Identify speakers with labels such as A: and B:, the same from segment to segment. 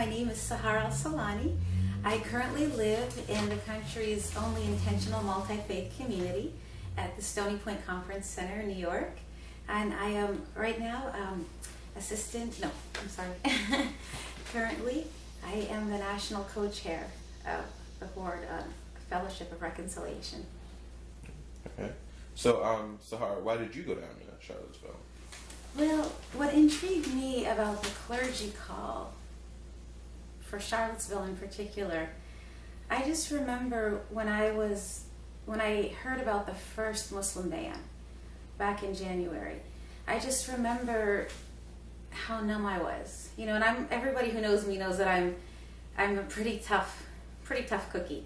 A: My name is Sahar Alsahlani. I currently live in the country's only intentional multi-faith community at the Stony Point Conference Center in New York. And I am right now um, assistant, no, I'm sorry. Currently, I am the national co-chair of the board of Fellowship of Reconciliation.
B: Okay. So, um, Sahar, why did you go down to Charlottesville?
A: Well, what intrigued me about the clergy call for Charlottesville in particular, I just remember when I was when I heard about the first Muslim ban back in January. I just remember how numb I was. You know, and I'm everybody who knows me knows that I'm I'm a pretty tough pretty tough cookie.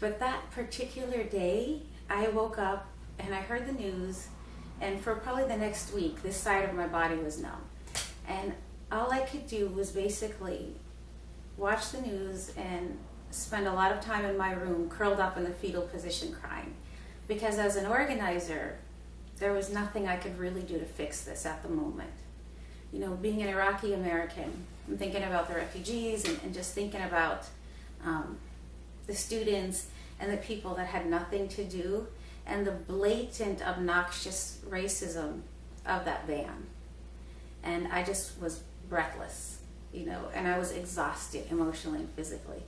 A: But that particular day, I woke up and I heard the news and for probably the next week, this side of my body was numb. And all I could do was basically watch the news and spend a lot of time in my room curled up in the fetal position crying. Because as an organizer, there was nothing I could really do to fix this at the moment. You know, being an Iraqi American, I'm thinking about the refugees and, and just thinking about um, the students and the people that had nothing to do and the blatant, obnoxious racism of that ban. And I just was breathless, you know, and I was exhausted emotionally and physically.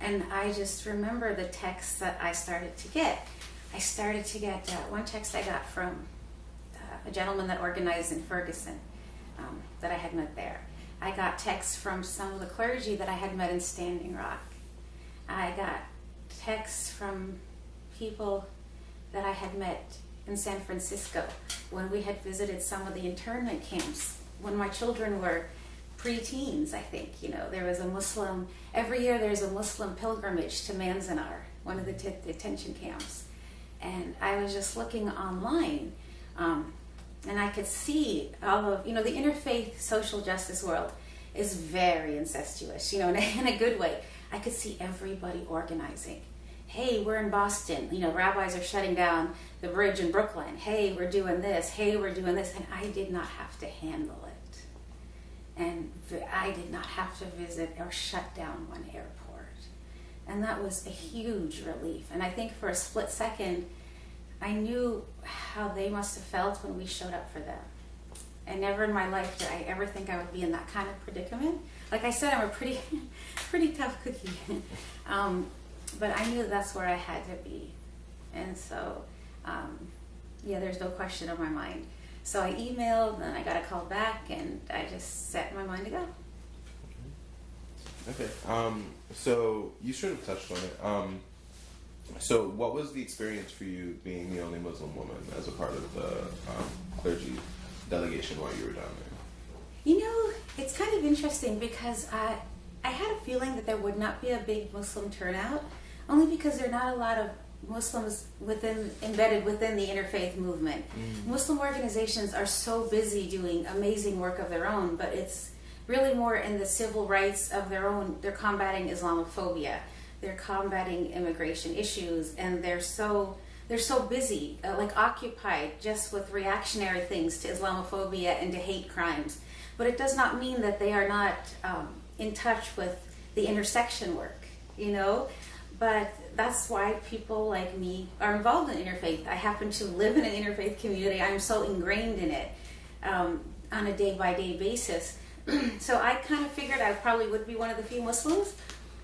A: And I just remember the texts that I started to get. I started to get uh, one text I got from uh, a gentleman that organized in Ferguson um, that I had met there. I got texts from some of the clergy that I had met in Standing Rock. I got texts from people that I had met in San Francisco when we had visited some of the internment camps when my children were pre-teens, I think. You know, there was a Muslim, every year there's a Muslim pilgrimage to Manzanar, one of the detention camps. And I was just looking online um, and I could see all of, you know, the interfaith social justice world is very incestuous, you know, in a, in a good way. I could see everybody organizing hey, we're in Boston. You know, rabbis are shutting down the bridge in Brooklyn. Hey, we're doing this. Hey, we're doing this. And I did not have to handle it. And I did not have to visit or shut down one airport. And that was a huge relief. And I think for a split second, I knew how they must have felt when we showed up for them. And never in my life did I ever think I would be in that kind of predicament. Like I said, I'm a pretty, pretty tough cookie. um, but I knew that's where I had to be. And so, um, yeah, there's no question in my mind. So I emailed, and I got a call back, and I just set my mind to go.
B: Okay. Um, so you sort of touched on it. Um, so what was the experience for you being the only Muslim woman as a part of the um, clergy delegation while you were down there?
A: You know, it's kind of interesting because I, I had a feeling that there would not be a big Muslim turnout, only because there are not a lot of Muslims within embedded within the interfaith movement. Mm. Muslim organizations are so busy doing amazing work of their own, but it's really more in the civil rights of their own. They're combating Islamophobia, they're combating immigration issues, and they're so they're so busy, uh, like occupied just with reactionary things to Islamophobia and to hate crimes. But it does not mean that they are not um, in touch with the intersection work, you know? But that's why people like me are involved in interfaith. I happen to live in an interfaith community. I'm so ingrained in it um, on a day by day basis. so I kind of figured I probably would be one of the few Muslims.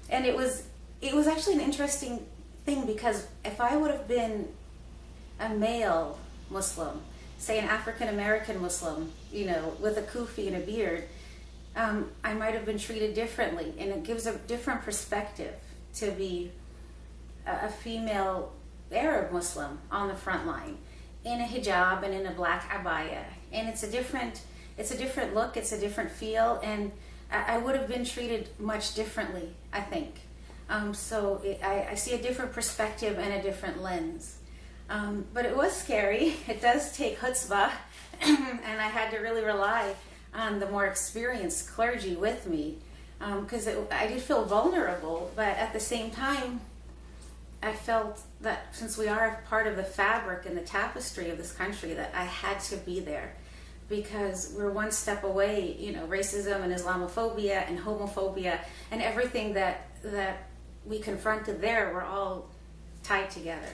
A: And it was, it was actually an interesting thing because if I would have been a male Muslim, say an African American Muslim, you know, with a kufi and a beard, um, I might have been treated differently. And it gives a different perspective to be a female Arab Muslim on the front line in a hijab and in a black abaya. And it's a different, it's a different look, it's a different feel, and I, would have been treated much differently, I think. Um, so it, I, I, see a different perspective and a different lens. Um, but it was scary. It does take chutzpah, and I had to really rely on the more experienced clergy with me because um, I did feel vulnerable, but at the same time, I felt that since we are part of the fabric and the tapestry of this country, that I had to be there. because we're one step away, you know, racism and Islamophobia and homophobia and everything that that we confronted there, we're all tied together.